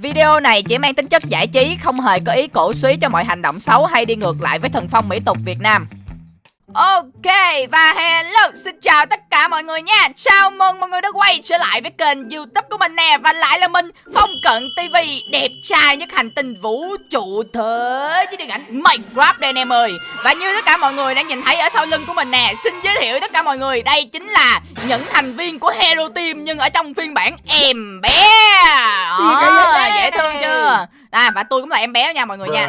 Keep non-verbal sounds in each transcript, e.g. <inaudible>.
Video này chỉ mang tính chất giải trí, không hề có ý cổ suý cho mọi hành động xấu hay đi ngược lại với thần phong mỹ tục Việt Nam. Ok và hello xin chào tất cả mọi người nha. Chào mừng mọi người đã quay trở lại với kênh youtube của mình nè Và lại là mình Phong Cận TV Đẹp trai nhất hành tinh vũ trụ thế với điện ảnh Minecraft đây anh em ơi. Và như tất cả mọi người đang nhìn thấy ở sau lưng của mình nè Xin giới thiệu tất cả mọi người Đây chính là những thành viên của Hero Team Nhưng ở trong phiên bản em bé. Đó, chưa À và tôi cũng là em bé nha mọi người nha.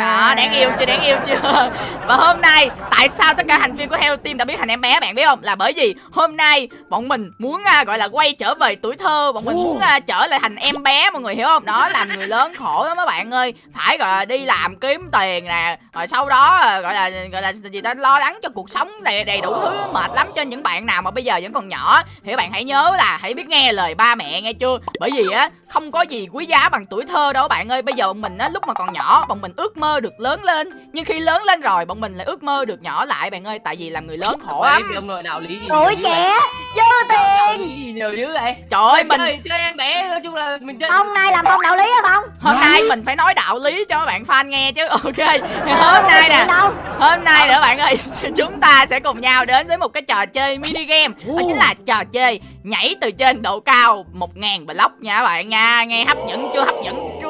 Đó đáng yêu chưa đáng yêu chưa? Và hôm nay tại sao tất cả thành viên của Hero Team đã biến thành em bé bạn biết không? Là bởi vì hôm nay bọn mình muốn uh, gọi là quay trở về tuổi thơ Bọn mình muốn uh, trở lại thành em bé mọi người hiểu không? Đó làm người lớn khổ lắm các bạn ơi. Phải gọi là đi làm kiếm tiền nè Rồi sau đó uh, gọi là gọi là gì ta lo lắng cho cuộc sống đầy, đầy đủ thứ mệt lắm cho những bạn nào mà bây giờ vẫn còn nhỏ. Thì các bạn hãy nhớ là hãy biết nghe lời ba mẹ nghe chưa? Bởi vì á không có gì quý giá bằng tuổi thơ đâu bạn ơi. Bây giờ bọn mình á lúc mà còn nhỏ bọn mình ước mơ được lớn lên. Nhưng khi lớn lên rồi bọn mình lại ước mơ được nhỏ lại bạn ơi. Tại vì làm người lớn khổ lắm. Ông nội đạo lý gì tuổi trẻ dư tiền. gì nhiều dữ vậy? Trời ơi mình chơi, chơi em bé nói chung là mình chơi ông này làm không đạo lý hả không hôm nay mình phải nói đạo lý cho các bạn fan nghe chứ. <laughs> Ok. Hôm nay nè. hôm nay nữa bạn ơi <laughs> chúng ta sẽ cùng nhau đến với một cái trò chơi mini game. Đó chính là trò chơi nhảy từ trên độ cao một ngàn block nha các bạn nha. Nghe hấp dẫn chưa? Hấp dẫn. chưa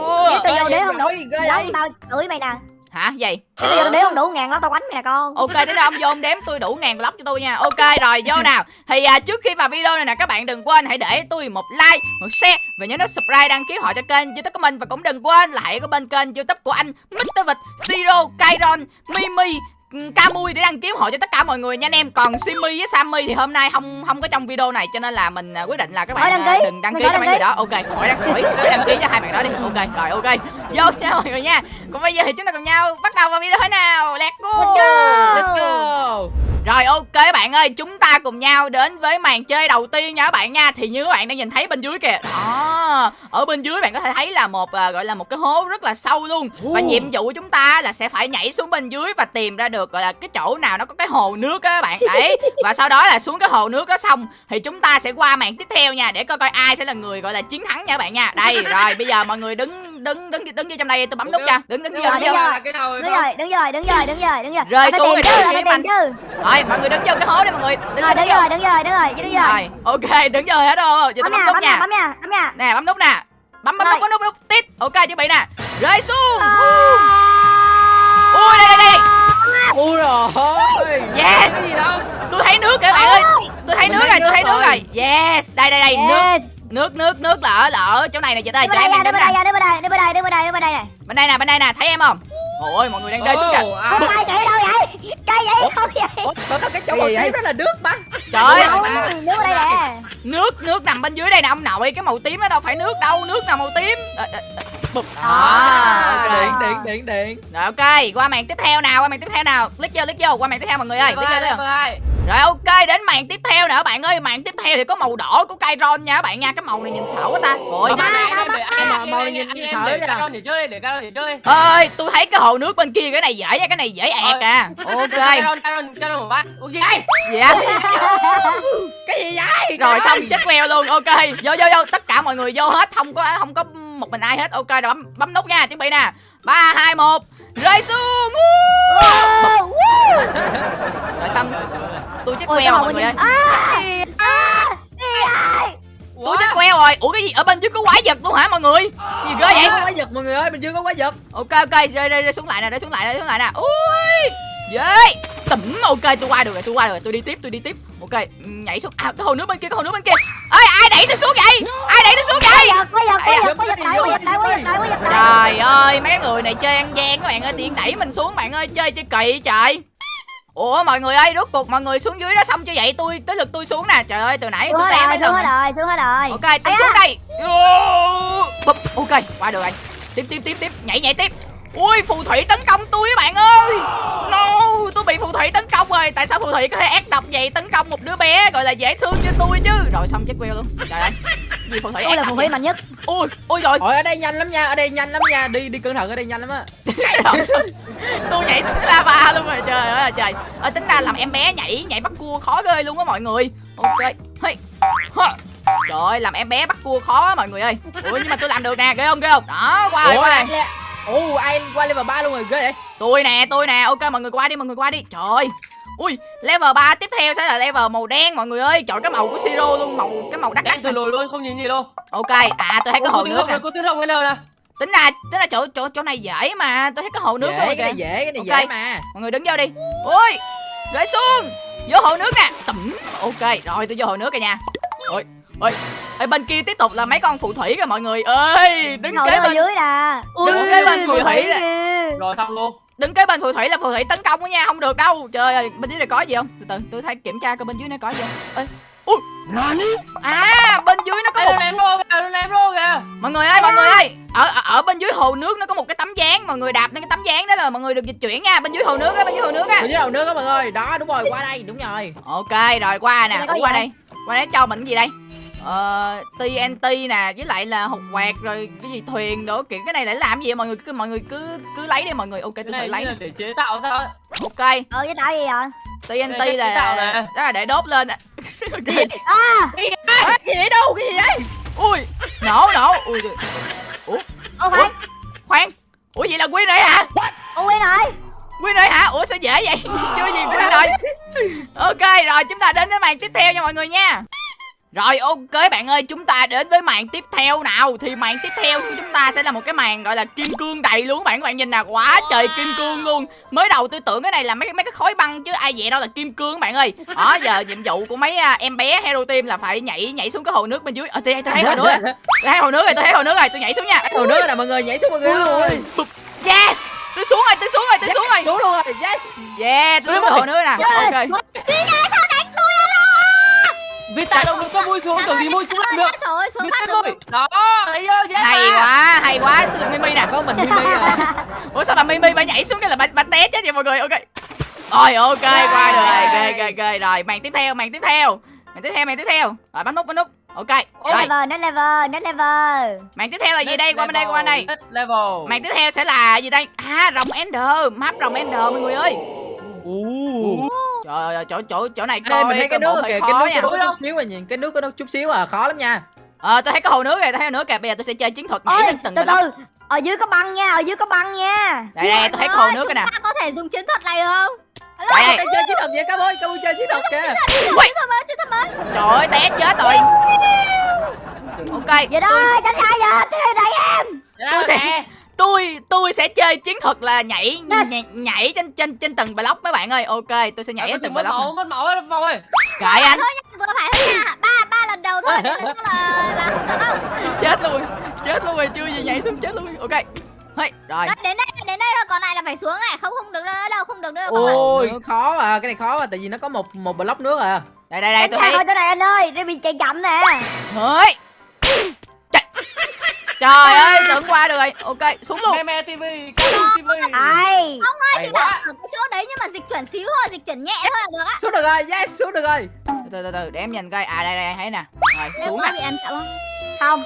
Không đủ Giống tao đuổi mày nè. Hả? Gì? Nếu tao vô đếm không đủ ngàn đó tao quánh mày nè con. Ok thế nào ông vô ông đếm tôi đủ ngàn block cho tôi nha. Ok rồi vô <laughs> nào. Thì à, trước khi vào video này nè các bạn đừng quên hãy để tôi một like một share và nhớ nút subscribe đăng ký họ cho kênh youtube của mình. Và cũng đừng quên là hãy có bên kênh youtube của anh Mr. Vịt Siro Kairon Mimi Camui để đăng ký hộ cho tất cả mọi người nha anh em. Còn Simmy với Sammy thì hôm nay không không có trong video này Cho nên là mình quyết định là các bạn đăng ký. đừng đăng ký cho mấy người đó. Ok khỏi đăng khỏi, khỏi đăng ký cho hai bạn đó đi. Ok rồi ok. Vô nha mọi người nha. Còn bây giờ thì chúng ta cùng nhau bắt đầu vào video thế nào? Let's go! Let's go! Let's go! Rồi ok các bạn ơi, chúng ta cùng nhau đến với màn chơi đầu tiên nha các bạn nha. Thì như các bạn đang nhìn thấy bên dưới kìa. Đó. Ở bên dưới bạn có thể thấy là một à, gọi là một cái hố rất là sâu luôn. Và nhiệm vụ của chúng ta là sẽ phải nhảy xuống bên dưới và tìm ra được gọi là cái chỗ nào nó có cái hồ nước á các bạn. Đấy. <laughs> Và sau đó là xuống cái hồ nước đó xong thì chúng ta sẽ qua màn tiếp theo nha để coi coi ai sẽ là người gọi là chiến thắng nha các bạn nha. Đây, rồi bây giờ mọi người đứng đứng đứng đứng vô trong đây tôi bấm nút nha. Đứng đứng vô. Rồi, Đứng vô. đứng Đứng rồi đứng rồi đứng rồi đứng rồi đứng rồi Rơi xuống rồi chứ kiếm anh. Rồi mọi người đứng vô cái hố đi mọi người. Đứng Rồi đứng rồi đứng rồi đứng rồi đứng rồi Rồi, ok, đứng vô hết rồi. Giờ tôi Bấm nút bấm nha. bấm nha bấm nha Nè, bấm nút nè. Bấm bấm Rồi. nút bấm nút bấm nút. Tít. Ok, chuẩn bị nè. Rơi xuống. À. Ui đây đây đây. ui rồi Yes. gì đâu Tôi thấy nước kìa bạn ơi. Tôi thấy nước rồi, tôi thấy nước rồi. rồi. Yes, đây đây đây, nước nước nước nước là ở là ở chỗ này nè chị ơi, bên em ra đứng nè. đây bên đây đứng bên đây đứng bên đây đứng bên đây này Bên đây nè, bên đây nè, thấy em không? Ôi, mọi người đang rơi xuống kìa. Ồ, à. Cây chạy đâu vậy Cây vậy đâu vậy Ủa, cái chỗ màu tím đó là nước mà Trời ơi, ở đây nè nước nước nằm bên dưới đây nè ông nội, cái màu tím đó đâu phải nước đâu, nước nào màu tím. Ờ, ờ, ờ, Bụp. Đó, à, ok. điện điện điện điện Rồi ok, qua màn tiếp theo nào, qua màn tiếp theo nào. Click vô, click vô, qua màn tiếp theo mọi người ơi. Click vô, click vô. Rồi ok, đến màn tiếp theo nữa bạn ơi, màn tiếp theo thì có màu đỏ của Kairon nha các bạn nha. Cái màu này nhìn sợ quá ta. Rồi. để chơi để cao để chơi Ơi, tôi thấy cái hồ nước bên kia cái này dễ nha, cái này dễ ẹt à. Ok. Caron Caron Caron một bát Dạ. cái gì vậy Rồi xong chết queo luôn. Ok. Vô vô vô, tất cả mọi người vô hết, không có không có một mình ai hết. Ok rồi bấm bấm nút nha, chuẩn bị nè. 3 2 1. Rơi xuống. Rồi xong tôi chết queo cái mọi người ơi. Tôi chết queo rồi. Ủa cái gì? Ở bên dưới có quái vật luôn hả mọi người? Gì ghê vậy? có quái vật mọi người ơi mình chưa có quái vật. Ok ok. Rơi rơi rơi xuống lại nè rơi xuống lại rơi xuống lại nè. Ui! Ghê tẩm ok tôi qua được rồi tôi qua rồi. Tôi đi tiếp tôi đi tiếp. Ok nhảy xuống. À cái hồ nước bên kia cái hồ nước bên kia. Ơi ai đẩy tôi xuống vậy? Ai đẩy tôi xuống vậy? Trời ơi mấy người này chơi ăn gian các bạn ơi. Tiện đẩy mình xuống bạn ơi. Chơi chơi kỳ trời Ủa mọi người ơi, rốt cuộc mọi người xuống dưới đó xong chưa vậy? Tôi tới lượt tôi xuống nè. Trời ơi, từ nãy xuống tôi hết té rồi mấy xuống hết rồi xuống hết rồi Ok, tôi xuống đây. Bụp, ok, qua được rồi. Tiếp tiếp tiếp tiếp, nhảy nhảy tiếp. Ui, phù thủy tấn công tôi các bạn ơi. No, tôi bị phù thủy tấn công rồi. Tại sao phù thủy có thể ác độc vậy tấn công một đứa bé gọi là dễ thương như tôi chứ? Rồi xong chết queo luôn. Trời ơi. Gì phù thủy tôi là phù thủy mạnh nhất Ui, ui rồi. Ôi ở đây nhanh lắm nha ở đây nhanh lắm nha đi đi cẩn thận ở đây nhanh lắm á. <laughs> <laughs> tôi nhảy xuống lava luôn rồi trời ơi trời. Ờ, tính ra làm em bé nhảy nhảy bắt cua khó ghê luôn á mọi người. Ok. Hey. Trời ơi làm em bé bắt cua khó á mọi người ơi. Ui nhưng mà tôi làm được nè ghê không ghê không? Đó qua rồi ủa qua le- ồ ai qua level 3 luôn rồi ghê vậy? Tôi nè tôi nè. Ok mọi người qua đi mọi người qua đi. Trời. Ơi ui level 3 tiếp theo sẽ là level màu đen mọi người ơi. Chọn cái màu của siro luôn màu cái màu đắt đắt từ lùi luôn không nhìn gì luôn. Ok à tôi thấy có hồ nước nè. rồng cái nào nè tính ra tính ra chỗ chỗ chỗ này dễ mà tôi thấy có hồ nước dễ cái kìa. này dễ cái này Ok. dễ mà. Mọi người đứng vô đi. Ui rơi xuống. Vô hồ nước nè. Tẩm. Ok rồi tôi vô hồ nước rồi nha. Ôi ôi. Ở bên kia tiếp tục là mấy con phù thủy kìa mọi người. Ơi đứng ngồi kế ở bên dưới nè. Đứng kế bên phù thủy kìa. Rồi xong luôn. Đứng kế bên phù thủy là phù thủy tấn công đó nha không được đâu. Trời ơi bên dưới này có gì không? Từ từ tôi thấy kiểm tra coi bên dưới này có gì không? Ê ui à bên dưới nó có một ném luôn kìa ném luôn kìa mọi người ơi mọi người ơi. Ở, ở ở bên dưới hồ nước nó có một cái tấm dáng mọi người đạp lên cái tấm dáng đó là mọi người được dịch chuyển nha. Bên dưới hồ nước á bên dưới hồ nước á. Ở dưới đầu nước á mọi người. Đó đúng rồi qua đây đúng rồi. Ok rồi qua nè. Qua vậy? đây. Qua đây cho mình cái gì đây? Ờ TNT nè với lại là hột quẹt rồi cái gì thuyền đồ kiểu cái này để làm gì vậy? mọi người cứ mọi người cứ cứ lấy đi mọi người. Ok tôi này lấy. để chế tạo sao? Ok. Ờ với tao gì vậy? TNT là chế tạo nè. đó là để đốt lên <laughs> Ok. à à, cái gì vậy? Đâu? Cái gì vậy? Ui nổ nổ ui trời. ô phải khoan. Ủa vậy là quy này hả? Ô quên rồi quy này hả? Ủa sao dễ vậy? <laughs> Chưa gì quy rồi. ok rồi chúng ta đến với màn tiếp theo nha mọi người nha rồi ok bạn ơi chúng ta đến với màn tiếp theo nào. Thì màn tiếp theo của chúng ta sẽ là một cái màn gọi là kim cương đầy luôn bạn. Các bạn nhìn nè quá trời kim cương luôn. Mới đầu tôi tưởng cái này là mấy mấy cái khối băng chứ ai vậy đâu là kim cương bạn ơi. Đó giờ nhiệm vụ của mấy à, em bé Hero Team là phải nhảy nhảy xuống cái hồ nước bên dưới. Ờ tôi, tôi thấy hồ nước rồi. Tôi thấy hồ nước rồi tôi thấy hồ nước rồi. Tôi nhảy xuống nha. Hồ nước nè mọi người nhảy xuống mọi người ơi. Yes. Tôi xuống rồi tôi xuống rồi tôi xuống rồi. xuống luôn rồi. Yes. Yeah tôi xuống hồ nước nè. Ok Vì tại đâu được có vui xuống tưởng gì vui xuống lại được. Trời ơi xuống phát được Đó thấy chưa? Dễ hay quá hay quá. Tôi Mimi nè có mình Mimi à. <laughs> Ủa sao bà mimi bà nhảy xuống cái là bà, bà té chết vậy mọi người? Ok. Rồi ok qua rồi. ok ok ok. Rồi màn tiếp theo màn tiếp theo. Màn tiếp theo màn tiếp theo. Rồi bấm nút bấm nút. Ok rồi. level next level next level. Màn tiếp theo là gì đây? Qua bên đây qua bên đây. Next level. Màn tiếp theo sẽ là gì đây? À rồng ender map rồng ender mọi người ơi Ủa. trời ơi chỗ chỗ chỗ này Ê, coi mình thấy cái nước kìa cái nước có chút xíu à nhìn cái nước có chút xíu à khó lắm nha. Ờ tôi thấy có hồ nước rồi tôi thấy hồ nước kìa bây giờ tôi sẽ chơi chiến thuật nhảy lên từng từ từ ở dưới có băng nha ở dưới có băng nha. Đây đây tôi thấy hồ nước rồi nè. ta có thể dùng chiến thuật này không? Đây đây Đang chơi chiến thuật vậy cá bôi cá bôi chơi chiến thuật kìa. Ui, chiến thuật mới chiến thuật mới. Trời ơi té chết rồi. Ok vậy đó tránh ra giờ thế này em. Tôi sẽ tôi tôi sẽ chơi chiến thuật là nhảy nhảy, nhảy trên trên trên từng block mấy bạn ơi. Ok tôi sẽ nhảy ở từng mất block máu mất máu hết vòng ơi. Kệ anh. Vừa phải thôi nha. Ba ba lần đầu thôi lần là là không được đâu. Chết luôn chết luôn rồi chưa gì nhảy xuống chết luôn. Ok hey, rồi. Đó, đến đây đến đây rồi còn lại là phải xuống này. Không không được nữa đâu không được nữa đâu ôi khó mà cái này khó mà tại vì nó có một một block nước à. Đây đây đây tôi thấy chỗ này anh ơi. Để bị chạy chậm nè. Hơi Trời- trời ơi tưởng qua được rồi. Ok xuống luôn. Me me TV TV ai? Ông ơi, chị bảo ở cái chỗ đấy nhưng mà dịch chuyển xíu thôi, dịch chuyển nhẹ thôi là được á. xuống được rồi yes xuống được rồi. Từ từ từ để em nhìn coi. À đây đây thấy nè. Rồi xuống nè. bị em chậm không? không.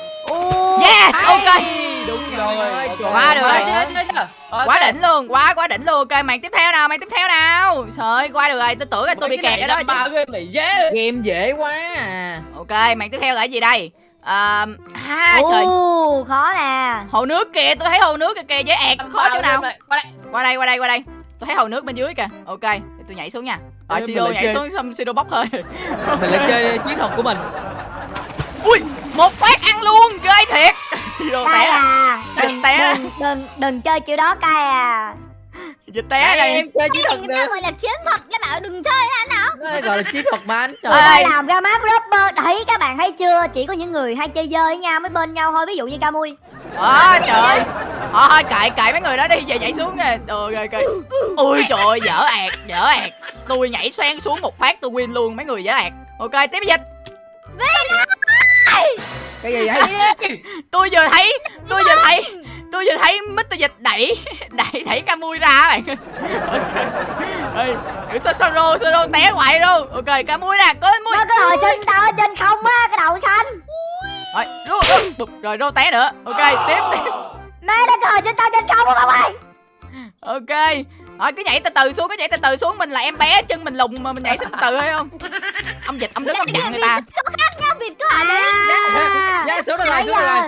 Yes ok. Đúng rồi, Quá được ơi. rồi. Chưa, chưa, chưa. Ok. quá đỉnh luôn quá quá đỉnh luôn. Ok màn tiếp theo nào màn tiếp theo nào? Trời ơi qua được rồi. Tôi tưởng là tôi bị kẹt ở đó ba game này dễ. Game dễ quá à. Ok màn tiếp theo là cái gì đây à, à trời. Ồ, khó nè. Hồ nước kìa tôi thấy hồ nước kìa kìa dễ ẹt khó chỗ nào. Qua đây. Qua đây qua đây qua đây. Tôi thấy hồ nước bên dưới kìa. Ok để tôi nhảy xuống nha. Rồi Sido nhảy chơi. xuống xong Sido bốc hơi. Mình lại chơi chiến thuật của mình. Ui một phát ăn luôn ghê thiệt. <laughs> Sido té. à. Đừng đừng té. đừng đừng đừng chơi kiểu đó cay à dịch té đây em chơi chiến thuật này người ta được gọi là chiến thuật, lại bảo đừng chơi là nào? Nó gọi là chiến thuật mà anh trời làm ra map rapper. Đấy các bạn thấy chưa? Chỉ có những người hay chơi dơi với nhau mới bên nhau thôi. Ví dụ như Camui. Đó, trời ơi. Thôi thôi kệ kệ mấy người đó đi. Giờ nhảy xuống nè. Ờ kệ kệ Ui trời ơi dở ẹt dở ẹt Tôi nhảy xoang xuống một phát tôi win luôn. Mấy người dở ẹt Ok tiếp dịch. Cái gì vậy? Tôi vừa thấy Tôi vừa thấy Tôi vừa thấy Mr. Dịch đẩy <laughs> Đẩy đẩy Camui ra á bạn. Ok <laughs> Ê, sao sao rô sao rô té hoài đâu Ok Camui nè có mui. Nó cái hồi sinh tao ở trên không á Cái đầu xanh. Rồi rô bụp, Rồi rô té nữa. Ok tiếp tiếp. Mẹ nó cái hồi sinh tao trên không không ơi Ok. Rồi cứ nhảy từ từ xuống Cứ nhảy từ từ xuống. Mình là em bé chân mình lùng mà mình nhảy xuống từ từ hay không? Ông dịch ông đứng ông chặn người ta. Chỗ khác nha, vịt cứ ở đấy À, Dạ xuống rồi xuống rồi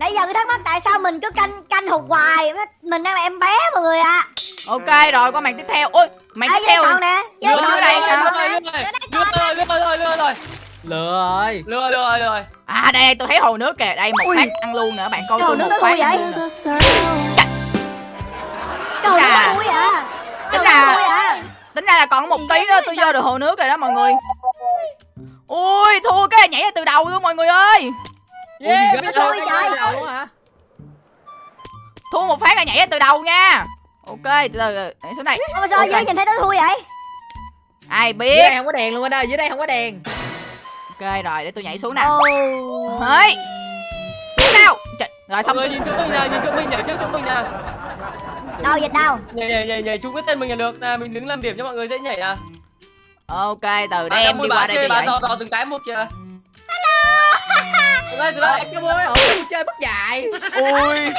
nãy giờ tôi thắc mắc tại sao mình cứ canh canh hụt hoài mình đang là em bé mọi người ạ. Ok rồi qua màn tiếp theo. Ôi màn à, tiếp theo nè lừa ở đây sao? lừa rồi lừa rồi lừa rồi lừa rồi Lừa rồi. Lừa lừa rồi à đây tôi thấy hồ nước kìa. Đây một phát ăn luôn nữa bạn coi tôi nước một phát. vậy? Trời ơi vui à tính ra à tính ra là còn một tí nữa tôi vô được hồ nước rồi đó mọi người. Ui thua cái này nhảy từ đầu luôn mọi người ơi Yeah, ghê đâu luôn hả thua một phát là nhảy ra từ đầu nha. Ok từ từ từ, nhảy xuống đây. Ôi, sao Ok. dưới nhìn thấy nó vui vậy? Ai dưới biết? đây không có đèn luôn anh ơi dưới đây không có đèn. Ok rồi để tôi nhảy xuống nè. Ồ. Hơi xuống nào. Trời, rồi xong mọi người nhìn chỗ mình nè nhìn chỗ mình nhảy trước chỗ mình nè. Đâu dịch đâu? Nhảy nhảy nhảy nhảy chung cái tên mình là được. Nè mình đứng làm điểm cho mọi người dễ nhảy à. Ok từ đây em đi qua đây cho bà vậy. dò dò từng cái một kìa Ôi, đây cái bôi ổ tôi chơi bất dạy ui. <laughs>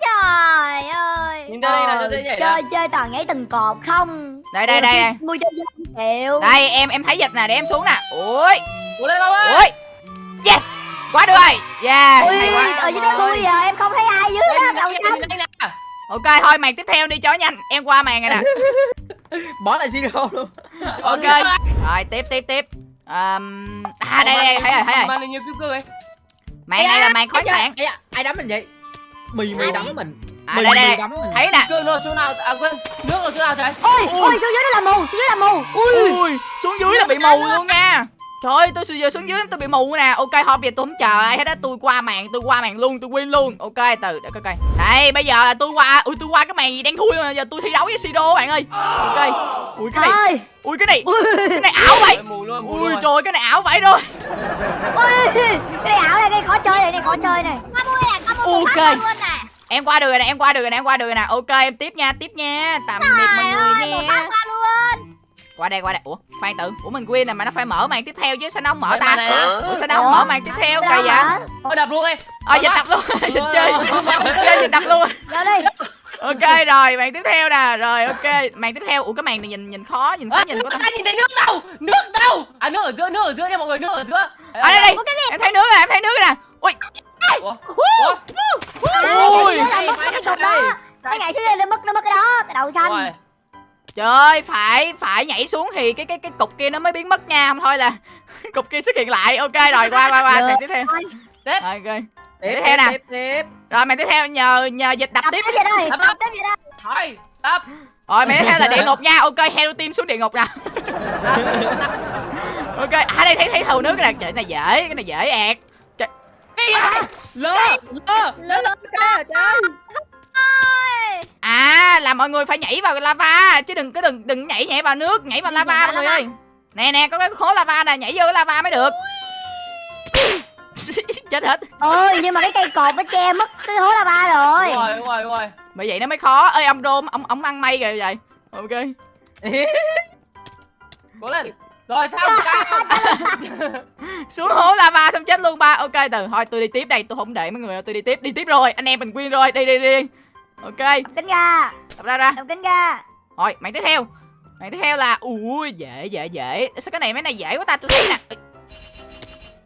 Trời ơi. Nhìn ra đây là cho dễ nhảy nè chơi chơi toàn nhảy từng cột không? Đây đây đây cho dân chịu. Đây em em thấy dịch nè để em xuống nè. Ui Ủa lên đâu ơi. Ui yes. Quá được rồi. Yeah. Ui hay quá. ở dưới đó vui à em không thấy ai dưới đó đầu xanh ok thôi màn tiếp theo đi cho nhanh. Em qua màn rồi nè. <laughs> Bỏ lại zero luôn. Ok. Rồi tiếp tiếp tiếp um, à đây đây thấy rồi thấy rồi. Màn này nhiều cứu cơ ấy. Màn này là màn khoáng sản. Ai đấm mình vậy? Mì mì đấm mình. À mì đây mì đây đấm mình. thấy nè cơ nó chỗ nào à quên nước ở chỗ nào trời? Ôi ôi xuống dưới đó là mù xuống dưới là mù. Ui. Ui xuống dưới là bị mù luôn nha Trời ơi, tôi giờ xuống dưới tôi bị mù nè. Ok, bây giờ tôi không chờ ai hết á, tôi qua màn, tôi qua màn luôn, tôi win luôn. Ok, từ để coi coi. Đây, bây giờ là tôi qua, ui tôi qua cái màn gì đen thui mà giờ tôi thi đấu với Sido bạn ơi. Ok. Ui cái này, ui cái này, ui cái này ảo vậy. Ui trời cái này ảo vậy rồi. ui cái này ảo này cái khó chơi này cái khó chơi này Ok. phát luôn nè Em qua được rồi nè, em qua được rồi nè, em qua được rồi nè. Ok, em tiếp nha, tiếp nha. Tạm biệt mọi người nha. Qua đây, qua đây. Ủa, khoan tự. Ủa mình win nè mà nó phải mở màn tiếp theo chứ. Sao nó không mở ta? Ủa sao nó không mở màn tiếp theo? Kỳ vậy? thôi đập luôn đi. Ờ dịch tập luôn, dịch chơi. Chơi dịch tập luôn. Vô đi. Ok rồi màn tiếp theo nè. Rồi ok. Màn tiếp theo. Ủa cái màn này nhìn nhìn khó nhìn khó nhìn có tâm ai nhìn thấy nước đâu? Nước đâu? À nước ở giữa nước ở giữa nha mọi người nước ở giữa. Ở đây đây em thấy nước rồi em thấy nước rồi nè. Ui. Ui. là cái cục đó. Nó mất nó mất cái đó. Cái đầu xanh. Trời ơi phải phải nhảy xuống thì cái cái cái cục kia nó mới biến mất nha. Không thôi là <laughs> cục kia xuất hiện lại. Ok rồi qua qua qua. Màn tiếp theo. Rồi ok. Tiếp Tiếp theo nè. tiếp tiếp. Rồi màn tiếp theo. Nhờ nhờ dịch đập Đập tiếp. tiếp đây. Đập, Đập đập. tiếp về đây. Thôi đập. Rồi màn tiếp theo là địa ngục nha. Ok hello team xuống địa ngục nè <laughs> ok à đây thấy thấy thầu nước nè. Trời cái này dễ cái này dễ ẹt. Lơ lơ. Lơ lơ cái trời À là mọi người phải nhảy vào lava chứ đừng có đừng đừng nhảy nhảy vào nước, nhảy vào lava nhảy mọi người lava. ơi. Nè nè có cái khối lava nè, nhảy vô cái lava mới được. <laughs> Chết hết. Ôi nhưng mà cái cây cột nó che mất cái hố lava rồi đúng rồi đúng rồi đúng rồi Bởi vậy nó mới khó. Ơi ông Rôm, ông ông ăn mây rồi vậy. Ok. <laughs> cố lên rồi sao <laughs> Xuống hố lava xong chết luôn ba. Ok từ thôi tôi đi tiếp đây, tôi không để mấy người đâu, tôi đi tiếp, đi tiếp rồi. Anh em mình win rồi, đi đi đi. Ok, Đập kính ra tập ra ra. Đập kính ra Rồi, màn tiếp theo. Màn tiếp theo là ui dễ dễ dễ. Sao cái này mấy này dễ quá ta, tôi thấy nè.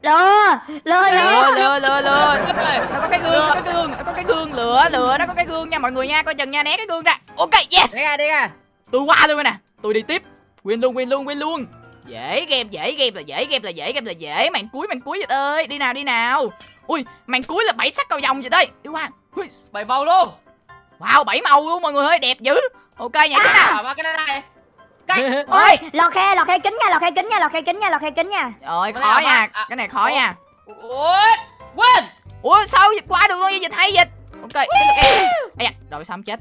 Lừa Lừa Lừa lừa. lừa lừa nó có cái gương nó có cái gương nó có cái gương lửa lửa nó có cái gương nha mọi người nha. Coi chừng nha né cái gương ra. Ok yes. Đi ra đi ra. Tôi qua luôn rồi nè. Tôi đi tiếp. Win luôn win luôn win luôn. Dễ game dễ game là dễ game là dễ game là dễ. Màn cuối màn cuối vậy ơi. Đi nào đi nào. Ui màn cuối là bảy sắc cầu vòng vậy đây. Đi qua. Ui, bảy màu luôn wow bảy màu luôn mọi người ơi đẹp dữ. Ok nhảy xuống nào à ba cái này. Cách <laughs> Ôi lọt khe lọt khe kính nha lọt khe kính nha lọt khe kính nha lọt khe kính nha. Rồi Cái khó này nha. à, cái này khó ủa? nha. Ôi quên. Ủa sao dịch qua được luôn vậy? Dịch hay dịch. Ok em Ây da, rồi sao không chết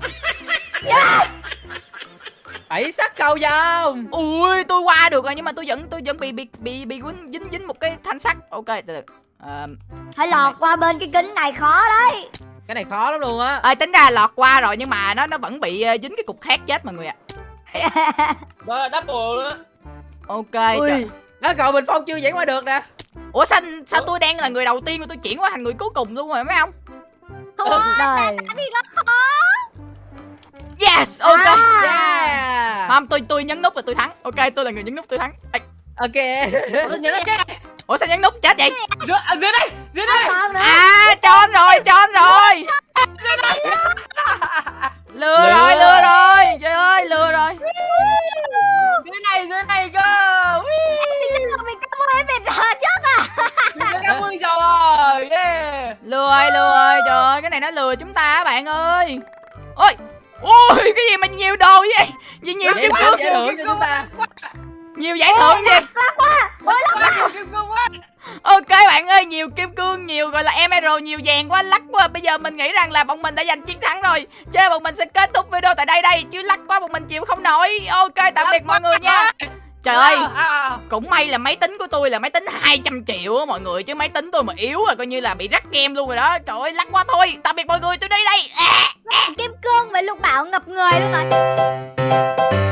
bảy sắc cầu vồng. Ui tôi qua được rồi nhưng mà tôi vẫn tôi vẫn bị bị bị bị dính dính dính một cái thanh sắt. Ok từ từ. Ờ, Phải lọt qua bên cái kính này khó đấy cái này khó lắm luôn á. Ơi tính ra lọt qua rồi nhưng mà nó nó vẫn bị ờ, dính cái cục khác chết mọi người ạ. <laughs> Rồi double nữa ok đó cậu bình phong chưa dẫn qua được nè. Ủa sao sao tôi đang là người đầu tiên mà tôi chuyển qua thành người cuối cùng luôn rồi mấy ông? Thua Đời đi nó khó. Yes ok. À. yeah. Không tôi tôi nhấn nút là tôi thắng. Ok tôi là người nhấn nút tôi thắng. Ê, ok. Tôi nhớ là cái ủa sao nhấn nút chết vậy? Dưới, à, dưới đây Dưới đây. Còn nữa à cho anh rồi. Cho anh rồi lừa Lừa. rồi lừa rồi. Trời ơi lừa rồi. Dưới này dưới này cơ à. Lừa rồi lừa rồi trời ơi cái này nó lừa chúng ta á bạn ơi. Ôi ui cái gì mà nhiều đồ vậy? Gì nhiều kim cương chúng ta nhiều giải thưởng gì Quá. Nhiều kim cương quá. Ok bạn ơi nhiều kim cương nhiều gọi là emerald nhiều vàng quá lắc quá. Bây giờ mình nghĩ rằng là bọn mình đã giành chiến thắng rồi. Chơi bọn mình sẽ kết thúc video tại đây đây chứ lắc quá bọn mình chịu không nổi. Ok tạm biệt mọi người nha. trời. Ơi À, à. cũng may là máy tính của tôi là máy tính 200 triệu á mọi người chứ máy tính tôi mà yếu là coi như là bị rắc game luôn rồi đó. Trời ơi lắc quá thôi. Tạm biệt mọi người tôi đi đây. À. Kim cương với lục bảo ngập người luôn rồi